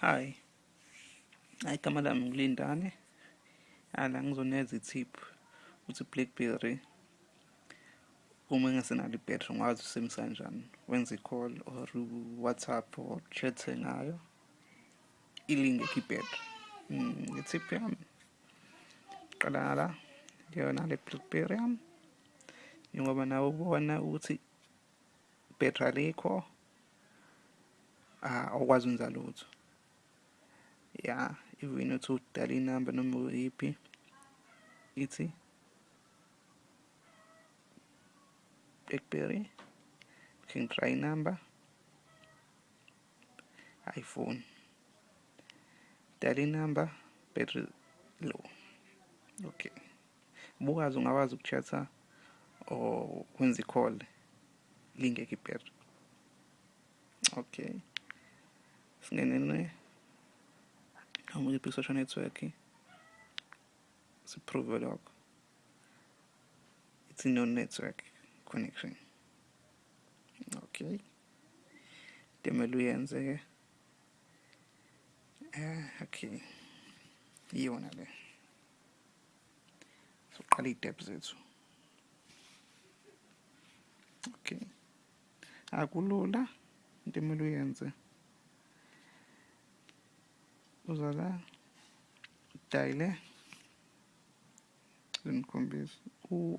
Hi. Hayi igama lami ngilindane. Ala ngizonikeza i-tip ukuthi Blackberry uma engasenalo ibhetri ngwazi usebenzisa kanjani. Wenza i-call or u-WhatsApp or chat ngayo ilingekho ibhetri. I-tip yami qala ngala ngiyona le Blackberry yami njengoba nawe ubona ukuthi ibhetri alikho awukwazi ukwenza lutho. Ya even uthi udala inamba noma uyiphi ithi Blackberry. Can try inamba ayifoni dala inamba battery low. Okay. Bukazi ungakwazi uku-chat-a or wenza i-call lingekho ibhetri okay. Singenene angiyiphi i-social network siprove lokho it's no network connection. Okay demele uyenze ke eh okay iyona le soqala iy'tep zethu okay akulula into emele uyenze uza la udayile ngikhombisa u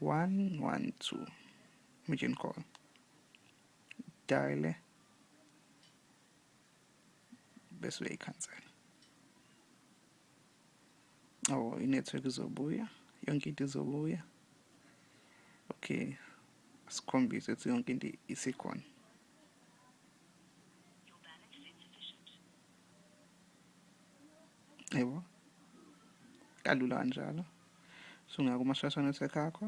112 imagine call dayile bese uyayikhansela oh inetwork izobuya yonke into izobuya okay. Sikhombise ukuthi yonke into isikhona yebo. Kalula kanjalo. Sungaya kuma-social network akho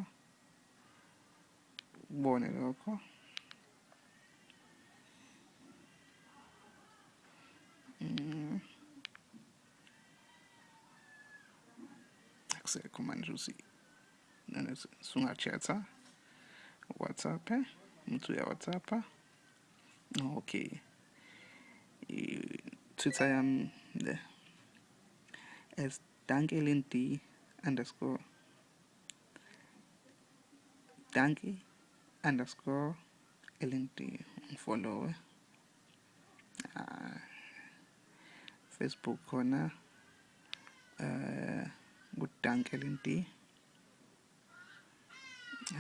ubone lokho. Mm. akusekho manje usi sunga-chat-a whatsapp umuntu uya whatsapp okay. I-twitter yami le. As dankelin d underscore. Danke underscore lnd ngifollowe uh, facebook khona uh, ngudanke lnd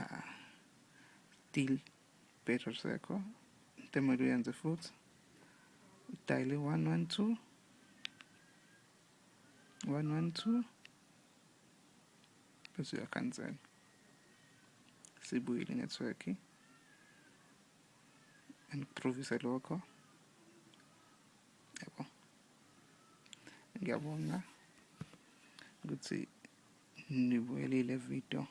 uh, still better sekho into emele uyenze futhi udayile 112 One, one, two. Das ja kann sein. Sibuile Netzwerke. Improvisa logo. Yabo. Ngiyabonga ukuthi nibuyelile video.